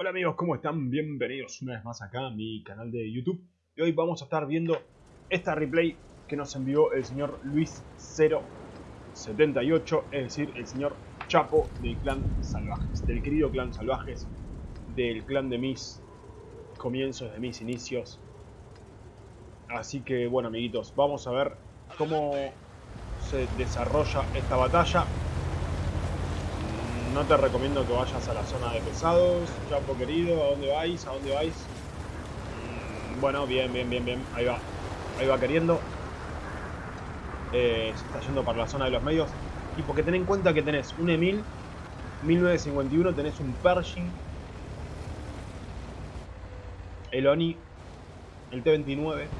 Hola amigos, ¿cómo están? Bienvenidos una vez más acá a mi canal de YouTube. Y hoy vamos a estar viendo esta replay que nos envió el señor Luis078, es decir, el señor Chapo del clan Salvajes, del querido clan Salvajes, del clan de mis comienzos, de mis inicios. Así que bueno amiguitos, vamos a ver cómo se desarrolla esta batalla no te recomiendo que vayas a la zona de pesados, Chapo querido, ¿a dónde vais? ¿A dónde vais? Mm, bueno, bien, bien, bien, bien, ahí va, ahí va queriendo. Eh, se está yendo para la zona de los medios. Y porque ten en cuenta que tenés un Emil, 1951, tenés un Pershing, el Oni, el T-29.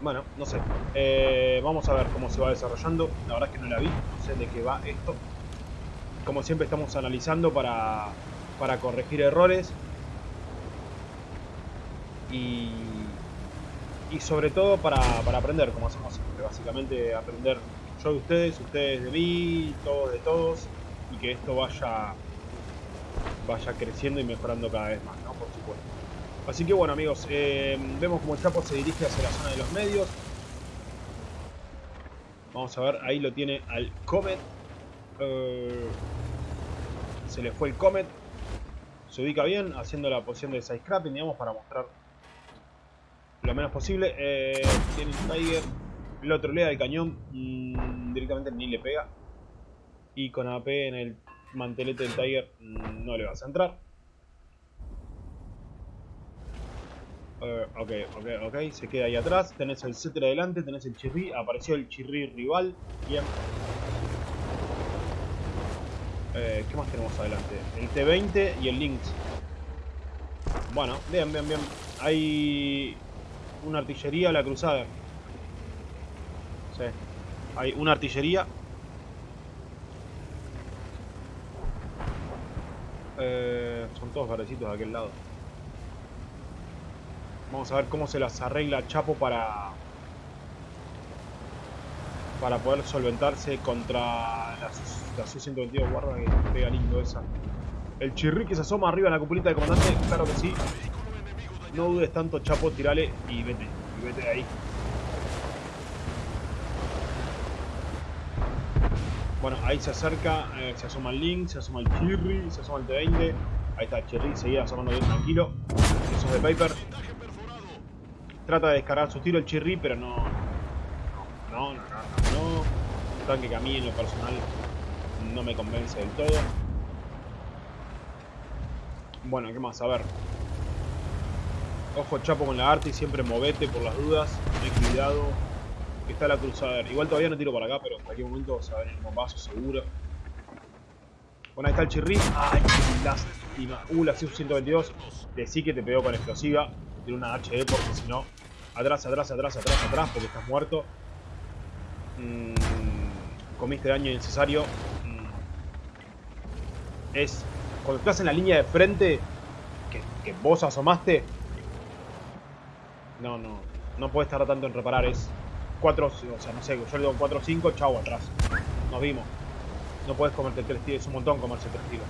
Bueno, no sé. Eh, vamos a ver cómo se va desarrollando. La verdad es que no la vi. De qué va esto. Como siempre estamos analizando para, para corregir errores. Y, y sobre todo para, para aprender, como hacemos siempre. Básicamente aprender yo de ustedes, ustedes de mí, todos de todos. Y que esto vaya, vaya creciendo y mejorando cada vez más, ¿no? Por supuesto. Así que bueno amigos, eh, vemos como el Chapo se dirige hacia la zona de los medios. Vamos a ver, ahí lo tiene al Comet. Eh, se le fue el Comet. Se ubica bien, haciendo la posición de side scrapping, digamos, para mostrar lo menos posible. Eh, tiene un Tiger, lo trolea el cañón, mmm, directamente ni le pega. Y con AP en el mantelete del Tiger mmm, no le vas a entrar. Uh, ok, ok, ok, se queda ahí atrás. Tenés el Cetra adelante, tenés el Chirri. Apareció el Chirri rival. Bien. Eh, ¿Qué más tenemos adelante? El T20 y el Lynx. Bueno, bien, bien, bien. Hay una artillería a la cruzada. Sí. Hay una artillería. Eh, son todos verdecitos de aquel lado. Vamos a ver cómo se las arregla Chapo para para poder solventarse contra la, la Su-122. Guarda que pega lindo esa. El chirri que se asoma arriba en la cupulita del comandante. Claro que sí. No dudes tanto, Chapo. Tirale y vete. Y vete de ahí. Bueno, ahí se acerca. Eh, se asoma el Link. Se asoma el Chirri. Se asoma el T20. Ahí está el Chirri. Seguía asomando bien tranquilo. Eso es de Paper. Trata de descargar su tiro el Chirri, pero no... No, no, no, no, no. Un tanque que a mí en lo personal no me convence del todo. Bueno, ¿qué más? A ver. Ojo Chapo con la arte y siempre movete por las dudas. Ten cuidado. Está la cruzada. Igual todavía no tiro para acá, pero en cualquier momento se va a venir un paso seguro. Bueno, ahí está el Chirri. ¡Ay, lástima! Uh, la CIU-122. Decí que te pegó con explosiva. Una HE porque si no Atrás, atrás, atrás, atrás, atrás, porque estás muerto. Mm, comiste daño innecesario. Mm, es. Cuando estás en la línea de frente, que, vos asomaste. No, no. No puedes tardar tanto en reparar. Es 4, o sea, no sé, yo le doy 4 o 5, chau, atrás. Nos vimos. No puedes comerte 3 tiros, es un montón comerse 3 tiros.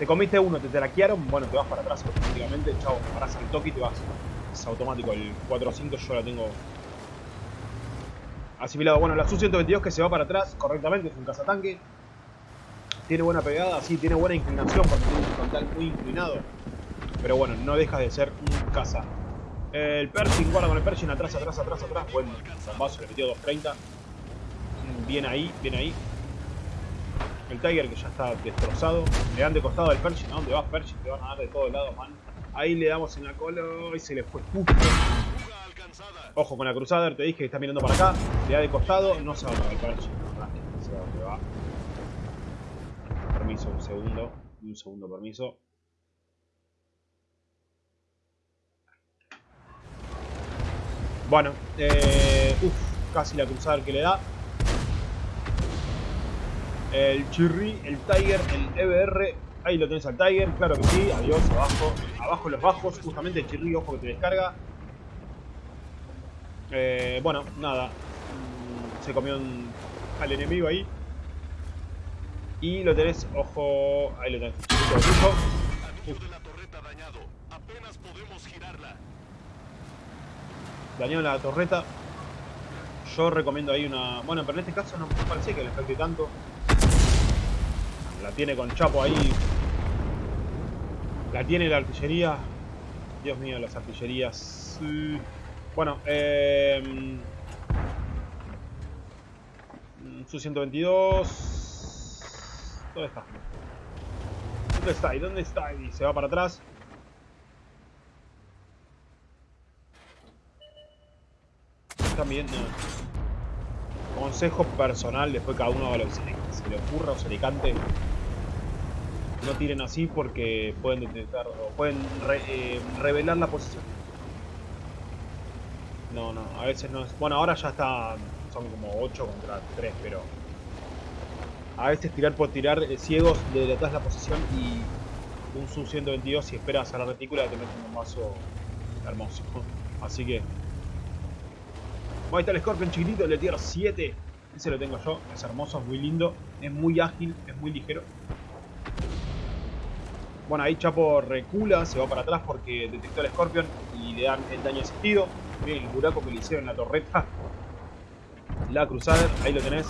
Te comiste uno, te traquearon, bueno, te vas para atrás automáticamente, chao, paras al toque y te vas. Es automático, el 4-5 yo la tengo asimilado. Bueno, la Su-122 que se va para atrás correctamente, es un cazatanque. Tiene buena pegada, sí, tiene buena inclinación porque tiene un frontal muy inclinado. Pero bueno, no deja de ser un caza. El Pershing, guarda con el Pershing, atrás, atrás, atrás, atrás. Bueno, bombazo, le metió 230. Bien ahí, bien ahí. El Tiger que ya está destrozado. Le dan de costado al Pershing. ¿A dónde vas, Pershing? Te van a dar de todos lados, man. Ahí le damos en la cola y se le fue justo. Ojo con la Crusader, te dije que está mirando para acá. Le da de costado, no se va para el Pershing. No se va dónde va. Permiso, un segundo. Un segundo, permiso. Bueno, eh, uff, casi la Crusader que le da el Chirri, el Tiger, el EBR. Ahí lo tenés al Tiger, claro que sí. Adiós, abajo. Abajo los bajos, justamente el Chirri, ojo que te descarga. Eh, bueno, nada. Mm, se comió un, al enemigo ahí. Y lo tenés, ojo, ahí lo tenés. Dañado la torreta. Yo recomiendo ahí una... Bueno, pero en este caso no me parece que le afecte tanto. La tiene con Chapo ahí. La tiene la artillería. Dios mío, las artillerías. Bueno, eh... Su 122. ¿Dónde está? ¿Dónde está? ¿Y dónde está? Y se va para atrás. También. Consejo personal, después cada uno haga lo que se le, ocurra o se le cante. No tiren así porque pueden detectar o pueden eh, revelar la posición. No, no, a veces no es... Bueno, ahora ya está... Son como 8 contra 3, pero... A veces tirar por tirar eh, ciegos de detrás la posición y un sub 122 si esperas a la retícula te meten un mazo hermoso. Así que... Ahí está el Scorpion chiquitito, el de tier 7. Ese lo tengo yo, es hermoso, es muy lindo, es muy ágil, es muy ligero. Bueno, ahí Chapo recula, se va para atrás porque detectó el Scorpion y le dan el daño asistido. Miren el buraco que le hicieron en la torreta. La Crusader, ahí lo tenés.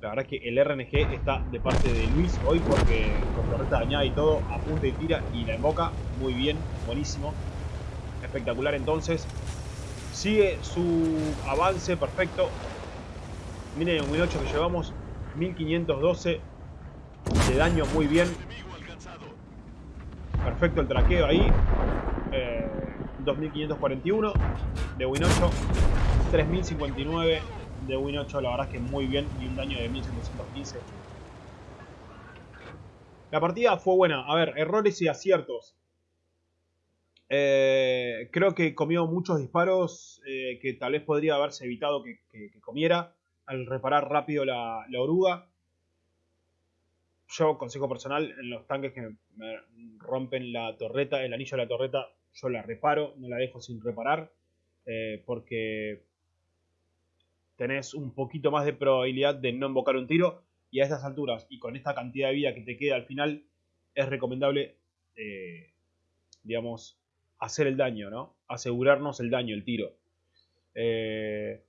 La verdad es que el RNG está de parte de Luis hoy porque con torreta dañada y todo, apunta y tira y la invoca. Muy bien, buenísimo. Espectacular entonces. Sigue su avance, perfecto. Miren el Win 8 que llevamos, 1512 de daño, muy bien. Perfecto el traqueo ahí. 2541 eh, de Win 8. 3059 de Win 8, la verdad es que muy bien. Y un daño de 1715. La partida fue buena. A ver, errores y aciertos. Eh, creo que comió muchos disparos eh, que tal vez podría haberse evitado que, comiera al reparar rápido la, oruga. Yo, consejo personal, en los tanques que me rompen la torreta, el anillo de la torreta, yo la reparo, no la dejo sin reparar, eh, porque tenés un poquito más de probabilidad de no invocar un tiro, y a estas alturas, y con esta cantidad de vida que te queda al final, es recomendable, digamos, hacer el daño, ¿no? Asegurarnos el daño, el tiro. Eh,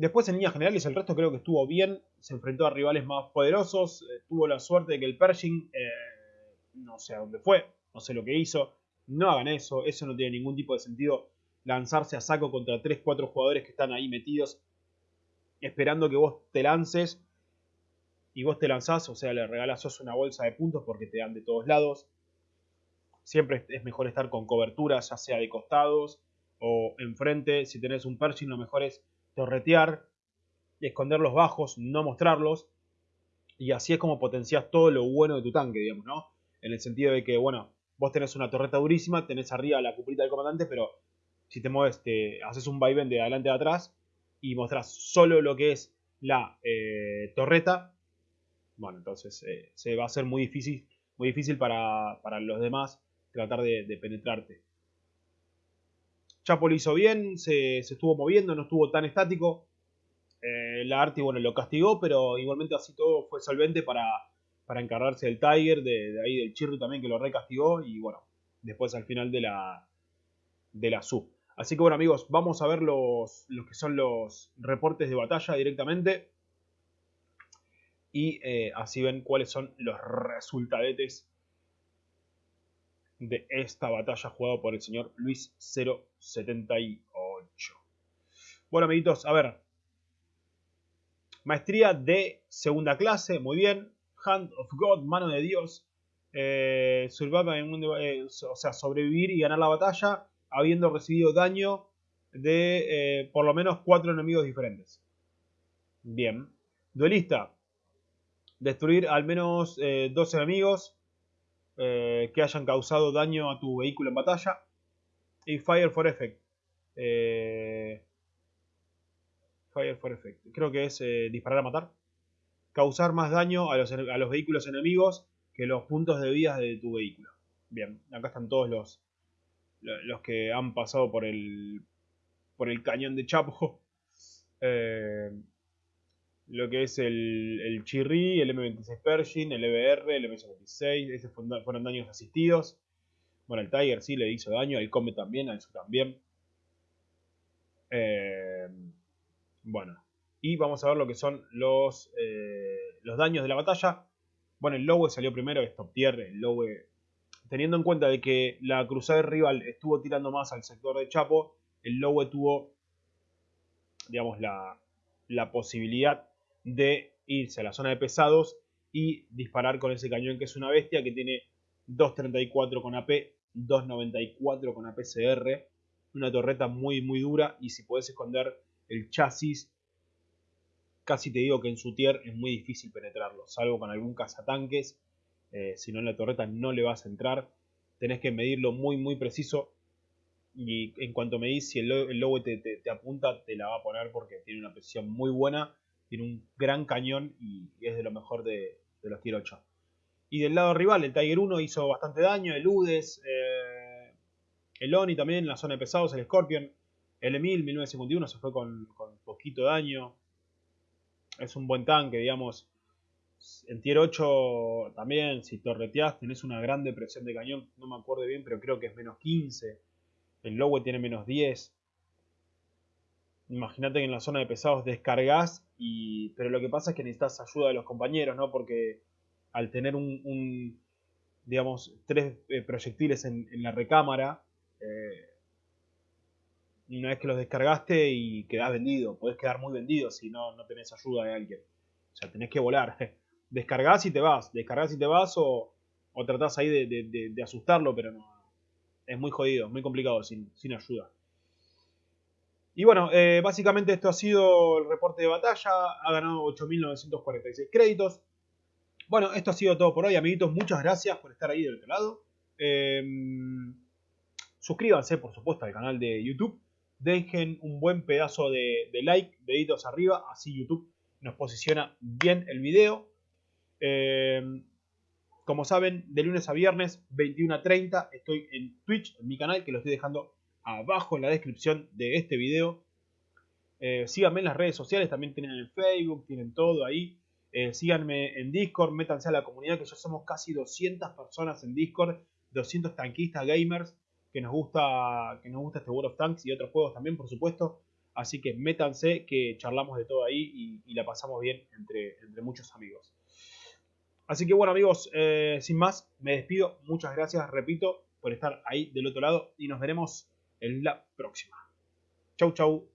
después en líneas generales el resto creo que estuvo bien. Se enfrentó a rivales más poderosos. Eh, tuvo la suerte de que el Pershing eh, no sé a dónde fue. No sé lo que hizo. No hagan eso. Eso no tiene ningún tipo de sentido. Lanzarse a saco contra 3-4 jugadores que están ahí metidos. Esperando que vos te lances. Y vos te lanzás. O sea, le regalás una bolsa de puntos porque te dan de todos lados. Siempre es mejor estar con cobertura, ya sea de costados o enfrente. Si tenés un Pershing, lo mejor es torretear, esconder los bajos, no mostrarlos. Y así es como potencias todo lo bueno de tu tanque, digamos, ¿no? En el sentido de que, bueno, vos tenés una torreta durísima, tenés arriba la cupita del comandante, pero si te mueves, te haces un vaivén de adelante a atrás y mostrás solo lo que es la eh, torreta, bueno, entonces eh, se va a ser muy difícil, muy difícil para, para los demás tratar de, penetrarte. Chapo lo hizo bien, se, estuvo moviendo, no estuvo tan estático. Eh, la Arti, bueno, lo castigó, pero igualmente así todo fue solvente para, para encargarse del Tiger, de, ahí del Chirru también que lo recastigó y bueno, después al final de la, de la sub. Así que bueno amigos, vamos a ver los, los que son los reportes de batalla directamente. Y eh, así ven cuáles son los resultadetes de esta batalla jugada por el señor Luis 078. Bueno, amiguitos, a ver. Maestría de segunda clase, muy bien. Hand of God, mano de Dios. Eh, eh, o sea, sobrevivir y ganar la batalla habiendo recibido daño de eh, por lo menos cuatro enemigos diferentes. Bien. Duelista. Destruir al menos dos enemigos eh, que hayan causado daño a tu vehículo en batalla. Y Fire for Effect. Eh, fire for Effect. Creo que es eh, disparar a matar. Causar más daño a los, a los, vehículos enemigos que los puntos de vida de tu vehículo. Bien, acá están todos los, los que han pasado por el, por el cañón de Chapo. lo que es el, el Chirri, el M26 Pershing, el EBR, el M56, esos fueron daños asistidos. Bueno, el Tiger sí le hizo daño, el Come también, al Su también. Eh, bueno, y vamos a ver lo que son los, eh, los daños de la batalla. Bueno, el Lowe salió primero, es top tier. El Lowe, teniendo en cuenta de que la cruzada rival estuvo tirando más al sector de Chapo, el Lowe tuvo, digamos, la, la posibilidad de irse a la zona de pesados y disparar con ese cañón que es una bestia que tiene 2.34 con AP, 2.94 con APCR, una torreta muy muy dura y si puedes esconder el chasis, casi te digo que en su tier es muy difícil penetrarlo, salvo con algún cazatanques, eh, si no en la torreta no le vas a entrar, tenés que medirlo muy muy preciso y en cuanto medís si el, lobo te, te apunta te la va a poner porque tiene una presión muy buena tiene un gran cañón y, es de lo mejor de, los tier 8. Y del lado rival, el Tiger 1 hizo bastante daño, el Udes, eh, el Oni también en la zona de pesados, el Scorpion, el Emil 1951 se fue con, poquito daño. Es un buen tanque, digamos. En tier 8 también, si torreteás, tenés una gran depresión de cañón. No me acuerdo bien, pero creo que es menos 15. El Lowe tiene menos 10. Imagínate que en la zona de pesados descargas, pero lo que pasa es que necesitas ayuda de los compañeros, ¿no? Porque al tener un, digamos, tres eh, proyectiles en, la recámara, eh, una vez que los descargaste y quedás vendido, podés quedar muy vendido si no, no tenés ayuda de alguien. O sea, tenés que volar. Descargás y te vas, descargás y te vas o, o tratás ahí de, asustarlo, pero no. Es muy jodido, muy complicado sin, sin ayuda. Y bueno, eh, básicamente esto ha sido el reporte de batalla. Ha ganado 8.946 créditos. Bueno, esto ha sido todo por hoy, amiguitos. Muchas gracias por estar ahí del otro lado. Em, suscríbanse, por supuesto, al canal de YouTube. Dejen un buen pedazo de, like, deditos arriba. Así YouTube nos posiciona bien el video. Em, como saben, de lunes a viernes, 21 a 30, estoy en Twitch, en mi canal, que lo estoy dejando abajo en la descripción de este video. Eh, síganme en las redes sociales, también tienen el Facebook, tienen todo ahí. Eh, síganme en Discord, métanse a la comunidad que ya somos casi 200 personas en Discord, 200 tanquistas gamers que nos gusta que nos gusta este World of Tanks y otros juegos también, por supuesto. Así que métanse que charlamos de todo ahí y, la pasamos bien entre, entre, muchos amigos. Así que bueno amigos, eh, sin más, me despido. Muchas gracias, repito, por estar ahí del otro lado y nos veremos en la próxima. Chau, chau.